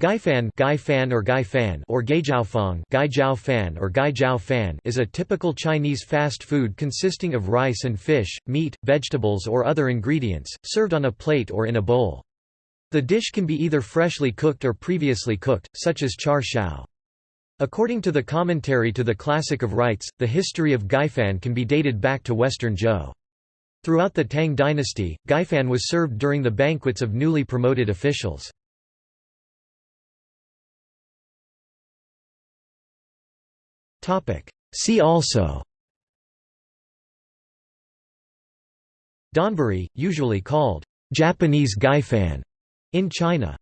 Gaifan, Gaifan or Gaifan or Gaijiaofang, Gaijiaofan or Gaijiaofan is a typical Chinese fast food consisting of rice and fish, meat, vegetables or other ingredients, served on a plate or in a bowl. The dish can be either freshly cooked or previously cooked, such as char siu. According to the commentary to the Classic of Rites, the history of Gaifan can be dated back to Western Zhou. Throughout the Tang dynasty, Gaifan was served during the banquets of newly promoted officials. See also. Donburi, usually called Japanese gaifan in China